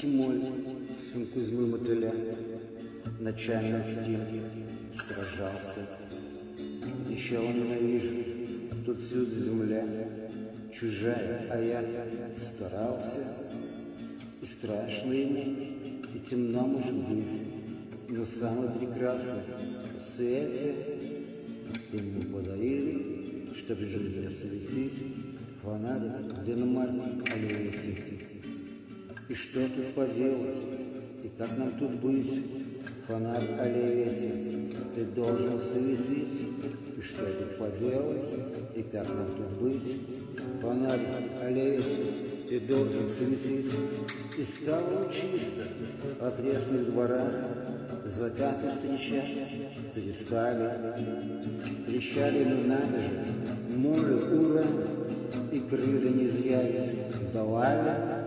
Тьмой, сын Кузьмы Мотыля, ночами с ним сражался. Еще он ненавижу, тут всюду земля, чужая, а я старался. И страшно ему, и темно может быть, но самый прекрасный в свете ему подарили, чтоб жизнь осветить, фонарик динамайт аллея. И что тут поделать, и как нам тут быть? Фонарь аллея ты должен светить. И что тут поделать, и как нам тут быть? Фонарь аллея ты должен светить. И стало чисто в окрестных дворах, Закаты встречать перестали. Трещали мы набежи, море, ура, И крылья не зря давали.